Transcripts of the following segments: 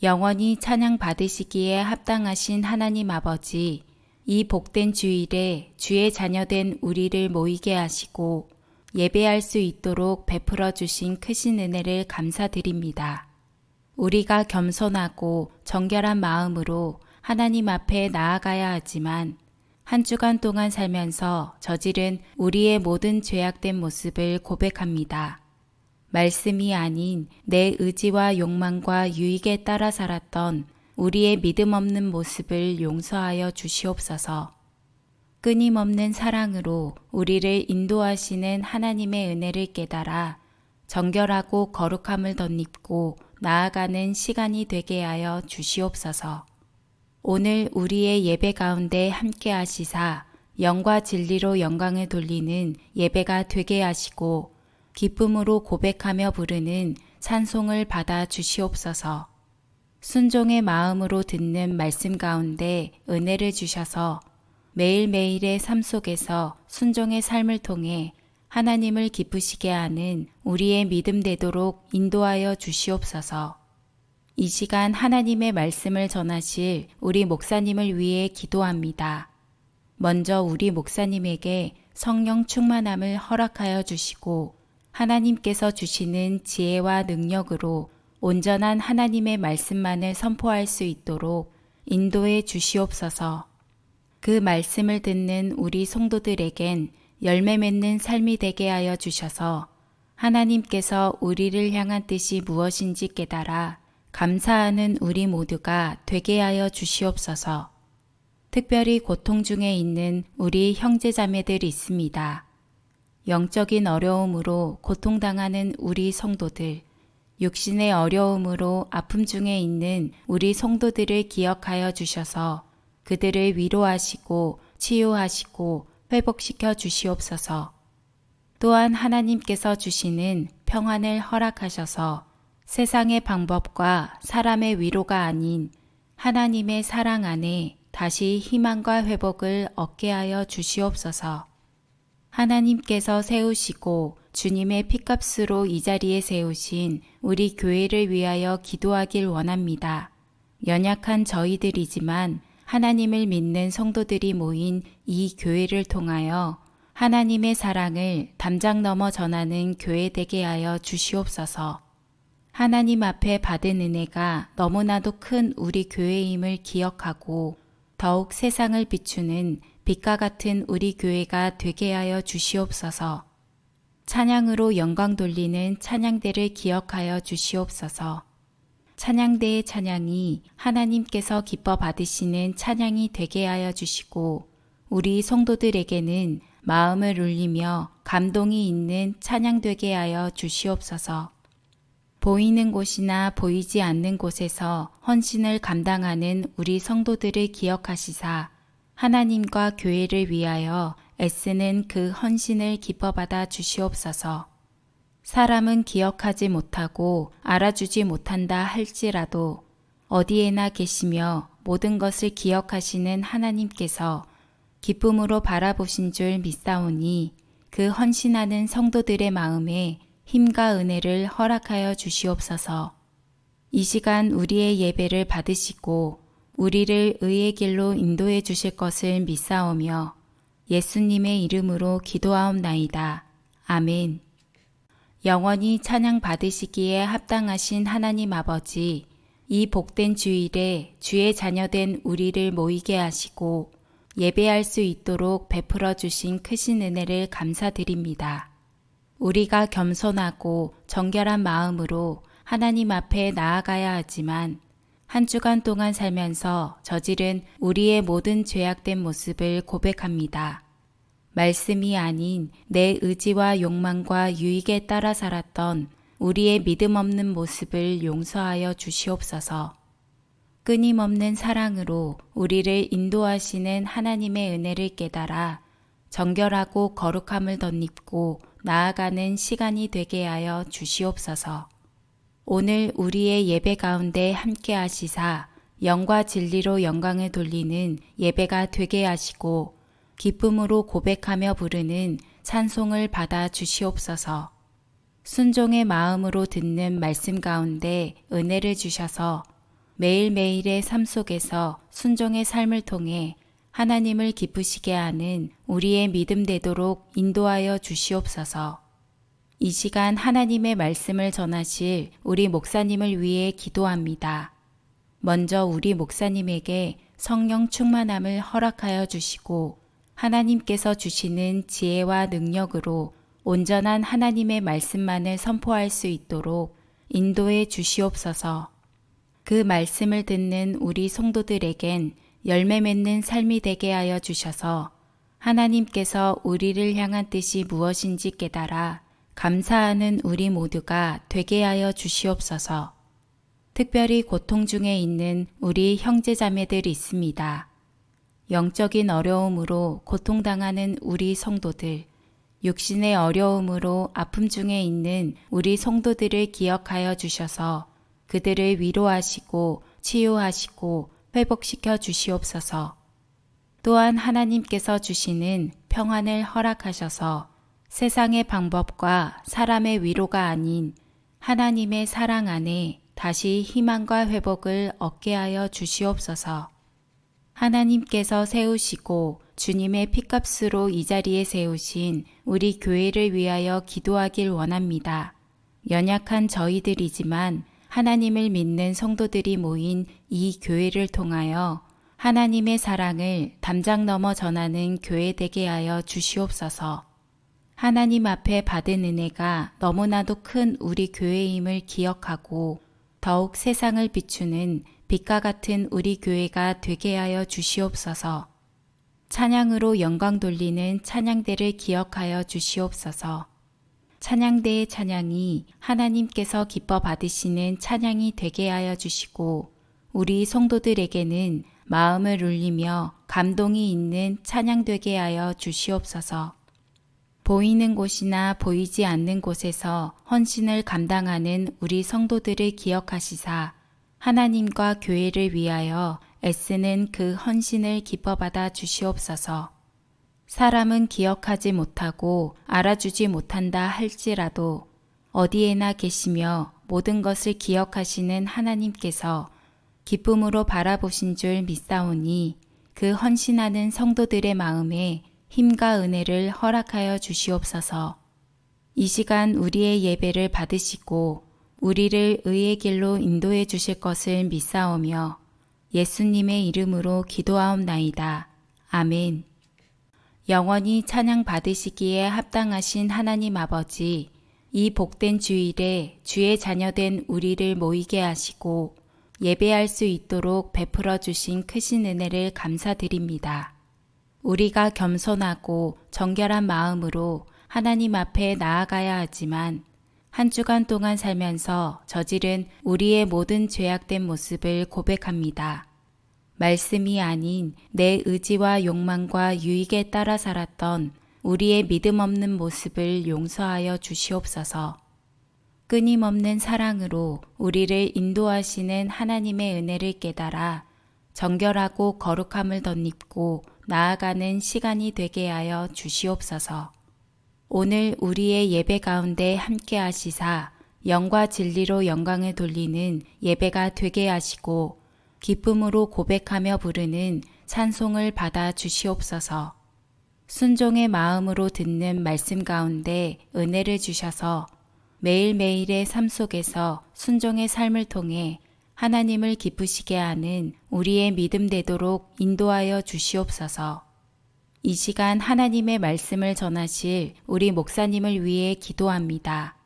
영원히 찬양 받으시기에 합당하신 하나님 아버지, 이 복된 주일에 주의 자녀된 우리를 모이게 하시고 예배할 수 있도록 베풀어 주신 크신 은혜를 감사드립니다. 우리가 겸손하고 정결한 마음으로 하나님 앞에 나아가야 하지만 한 주간 동안 살면서 저지른 우리의 모든 죄악된 모습을 고백합니다. 말씀이 아닌 내 의지와 욕망과 유익에 따라 살았던 우리의 믿음 없는 모습을 용서하여 주시옵소서. 끊임없는 사랑으로 우리를 인도하시는 하나님의 은혜를 깨달아 정결하고 거룩함을 덧입고 나아가는 시간이 되게 하여 주시옵소서. 오늘 우리의 예배 가운데 함께 하시사 영과 진리로 영광을 돌리는 예배가 되게 하시고 기쁨으로 고백하며 부르는 찬송을 받아 주시옵소서. 순종의 마음으로 듣는 말씀 가운데 은혜를 주셔서 매일매일의 삶 속에서 순종의 삶을 통해 하나님을 기쁘시게 하는 우리의 믿음 되도록 인도하여 주시옵소서. 이 시간 하나님의 말씀을 전하실 우리 목사님을 위해 기도합니다. 먼저 우리 목사님에게 성령 충만함을 허락하여 주시고 하나님께서 주시는 지혜와 능력으로 온전한 하나님의 말씀만을 선포할 수 있도록 인도해 주시옵소서. 그 말씀을 듣는 우리 성도들에겐 열매 맺는 삶이 되게 하여 주셔서 하나님께서 우리를 향한 뜻이 무엇인지 깨달아 감사하는 우리 모두가 되게 하여 주시옵소서. 특별히 고통 중에 있는 우리 형제자매들 있습니다. 영적인 어려움으로 고통당하는 우리 성도들, 육신의 어려움으로 아픔 중에 있는 우리 성도들을 기억하여 주셔서 그들을 위로하시고 치유하시고 회복시켜 주시옵소서. 또한 하나님께서 주시는 평안을 허락하셔서 세상의 방법과 사람의 위로가 아닌 하나님의 사랑 안에 다시 희망과 회복을 얻게 하여 주시옵소서. 하나님께서 세우시고 주님의 피값으로 이 자리에 세우신 우리 교회를 위하여 기도하길 원합니다. 연약한 저희들이지만 하나님을 믿는 성도들이 모인 이 교회를 통하여 하나님의 사랑을 담장 넘어 전하는 교회 되게 하여 주시옵소서. 하나님 앞에 받은 은혜가 너무나도 큰 우리 교회임을 기억하고 더욱 세상을 비추는 빛과 같은 우리 교회가 되게 하여 주시옵소서. 찬양으로 영광 돌리는 찬양대를 기억하여 주시옵소서. 찬양대의 찬양이 하나님께서 기뻐 받으시는 찬양이 되게 하여 주시고 우리 성도들에게는 마음을 울리며 감동이 있는 찬양 되게 하여 주시옵소서. 보이는 곳이나 보이지 않는 곳에서 헌신을 감당하는 우리 성도들을 기억하시사 하나님과 교회를 위하여 애쓰는 그 헌신을 기뻐받아 주시옵소서. 사람은 기억하지 못하고 알아주지 못한다 할지라도 어디에나 계시며 모든 것을 기억하시는 하나님께서 기쁨으로 바라보신 줄 믿사오니 그 헌신하는 성도들의 마음에 힘과 은혜를 허락하여 주시옵소서. 이 시간 우리의 예배를 받으시고 우리를 의의 길로 인도해 주실 것을 믿사오며 예수님의 이름으로 기도하옵나이다. 아멘. 영원히 찬양 받으시기에 합당하신 하나님 아버지, 이 복된 주일에 주의 자녀된 우리를 모이게 하시고 예배할 수 있도록 베풀어 주신 크신 은혜를 감사드립니다. 우리가 겸손하고 정결한 마음으로 하나님 앞에 나아가야 하지만 한 주간 동안 살면서 저지른 우리의 모든 죄악된 모습을 고백합니다. 말씀이 아닌 내 의지와 욕망과 유익에 따라 살았던 우리의 믿음 없는 모습을 용서하여 주시옵소서. 끊임없는 사랑으로 우리를 인도하시는 하나님의 은혜를 깨달아 정결하고 거룩함을 덧입고 나아가는 시간이 되게 하여 주시옵소서. 오늘 우리의 예배 가운데 함께 하시사 영과 진리로 영광을 돌리는 예배가 되게 하시고 기쁨으로 고백하며 부르는 찬송을 받아 주시옵소서. 순종의 마음으로 듣는 말씀 가운데 은혜를 주셔서 매일매일의 삶 속에서 순종의 삶을 통해 하나님을 기쁘시게 하는 우리의 믿음 되도록 인도하여 주시옵소서. 이 시간 하나님의 말씀을 전하실 우리 목사님을 위해 기도합니다. 먼저 우리 목사님에게 성령 충만함을 허락하여 주시고 하나님께서 주시는 지혜와 능력으로 온전한 하나님의 말씀만을 선포할 수 있도록 인도해 주시옵소서. 그 말씀을 듣는 우리 성도들에겐 열매 맺는 삶이 되게 하여 주셔서 하나님께서 우리를 향한 뜻이 무엇인지 깨달아 감사하는 우리 모두가 되게 하여 주시옵소서. 특별히 고통 중에 있는 우리 형제자매들 있습니다. 영적인 어려움으로 고통당하는 우리 성도들, 육신의 어려움으로 아픔 중에 있는 우리 성도들을 기억하여 주셔서 그들을 위로하시고 치유하시고 회복시켜 주시옵소서. 또한 하나님께서 주시는 평안을 허락하셔서 세상의 방법과 사람의 위로가 아닌 하나님의 사랑 안에 다시 희망과 회복을 얻게 하여 주시옵소서. 하나님께서 세우시고 주님의 피값으로 이 자리에 세우신 우리 교회를 위하여 기도하길 원합니다. 연약한 저희들이지만 하나님을 믿는 성도들이 모인 이 교회를 통하여 하나님의 사랑을 담장 넘어 전하는 교회 되게 하여 주시옵소서. 하나님 앞에 받은 은혜가 너무나도 큰 우리 교회임을 기억하고 더욱 세상을 비추는 빛과 같은 우리 교회가 되게 하여 주시옵소서. 찬양으로 영광 돌리는 찬양대를 기억하여 주시옵소서. 찬양대의 찬양이 하나님께서 기뻐 받으시는 찬양이 되게 하여 주시고 우리 성도들에게는 마음을 울리며 감동이 있는 찬양 되게 하여 주시옵소서. 보이는 곳이나 보이지 않는 곳에서 헌신을 감당하는 우리 성도들을 기억하시사 하나님과 교회를 위하여 애쓰는 그 헌신을 기뻐받아 주시옵소서. 사람은 기억하지 못하고 알아주지 못한다 할지라도 어디에나 계시며 모든 것을 기억하시는 하나님께서 기쁨으로 바라보신 줄 믿사오니 그 헌신하는 성도들의 마음에 힘과 은혜를 허락하여 주시옵소서. 이 시간 우리의 예배를 받으시고 우리를 의의 길로 인도해 주실 것을 믿사오며 예수님의 이름으로 기도하옵나이다. 아멘. 영원히 찬양 받으시기에 합당하신 하나님 아버지, 이 복된 주일에 주의 자녀된 우리를 모이게 하시고 예배할 수 있도록 베풀어 주신 크신 은혜를 감사드립니다. 우리가 겸손하고 정결한 마음으로 하나님 앞에 나아가야 하지만 한 주간 동안 살면서 저지른 우리의 모든 죄악된 모습을 고백합니다. 말씀이 아닌 내 의지와 욕망과 유익에 따라 살았던 우리의 믿음 없는 모습을 용서하여 주시옵소서. 끊임없는 사랑으로 우리를 인도하시는 하나님의 은혜를 깨달아 정결하고 거룩함을 덧입고 나아가는 시간이 되게 하여 주시옵소서. 오늘 우리의 예배 가운데 함께 하시사 영과 진리로 영광을 돌리는 예배가 되게 하시고 기쁨으로 고백하며 부르는 찬송을 받아 주시옵소서. 순종의 마음으로 듣는 말씀 가운데 은혜를 주셔서 매일매일의 삶 속에서 순종의 삶을 통해 하나님을 기쁘시게 하는 우리의 믿음 되도록 인도하여 주시옵소서. 이 시간 하나님의 말씀을 전하실 우리 목사님을 위해 기도합니다.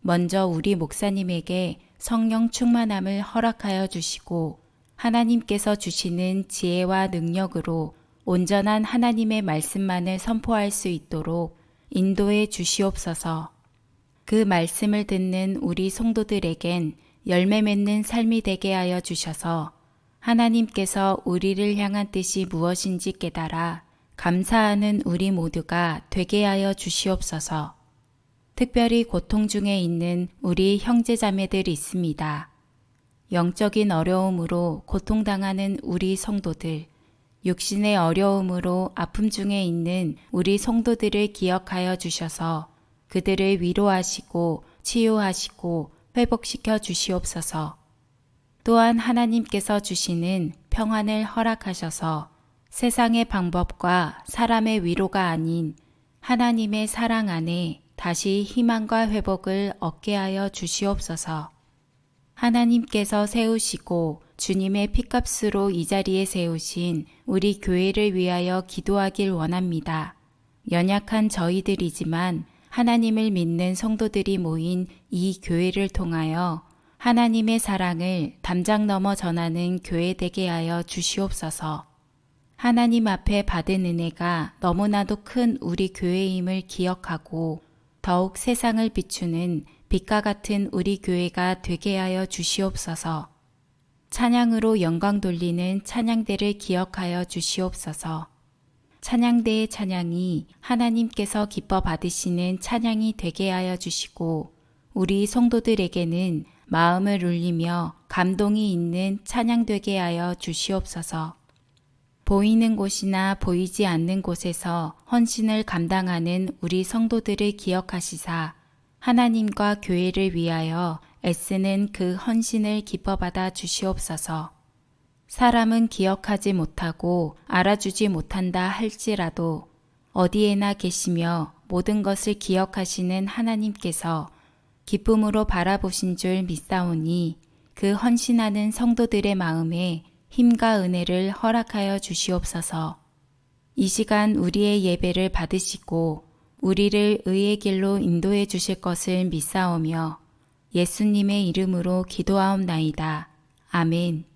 먼저 우리 목사님에게 성령 충만함을 허락하여 주시고 하나님께서 주시는 지혜와 능력으로 온전한 하나님의 말씀만을 선포할 수 있도록 인도해 주시옵소서. 그 말씀을 듣는 우리 성도들에겐 열매 맺는 삶이 되게 하여 주셔서 하나님께서 우리를 향한 뜻이 무엇인지 깨달아 감사하는 우리 모두가 되게 하여 주시옵소서. 특별히 고통 중에 있는 우리 형제자매들 있습니다. 영적인 어려움으로 고통당하는 우리 성도들, 육신의 어려움으로 아픔 중에 있는 우리 성도들을 기억하여 주셔서 그들을 위로하시고 치유하시고 회복시켜 주시옵소서. 또한 하나님께서 주시는 평안을 허락하셔서 세상의 방법과 사람의 위로가 아닌 하나님의 사랑 안에 다시 희망과 회복을 얻게 하여 주시옵소서. 하나님께서 세우시고 주님의 피값으로 이 자리에 세우신 우리 교회를 위하여 기도하길 원합니다. 연약한 저희들이지만 하나님을 믿는 성도들이 모인 이 교회를 통하여 하나님의 사랑을 담장 넘어 전하는 교회 되게 하여 주시옵소서. 하나님 앞에 받은 은혜가 너무나도 큰 우리 교회임을 기억하고 더욱 세상을 비추는 빛과 같은 우리 교회가 되게 하여 주시옵소서. 찬양으로 영광 돌리는 찬양대를 기억하여 주시옵소서. 찬양대의 찬양이 하나님께서 기뻐 받으시는 찬양이 되게 하여 주시고 우리 성도들에게는 마음을 울리며 감동이 있는 찬양 되게 하여 주시옵소서. 보이는 곳이나 보이지 않는 곳에서 헌신을 감당하는 우리 성도들을 기억하시사 하나님과 교회를 위하여 애쓰는 그 헌신을 기뻐받아 주시옵소서. 사람은 기억하지 못하고 알아주지 못한다 할지라도 어디에나 계시며 모든 것을 기억하시는 하나님께서 기쁨으로 바라보신 줄 믿사오니 그 헌신하는 성도들의 마음에 힘과 은혜를 허락하여 주시옵소서. 이 시간 우리의 예배를 받으시고 우리를 의의 길로 인도해 주실 것을 믿사오며 예수님의 이름으로 기도하옵나이다. 아멘.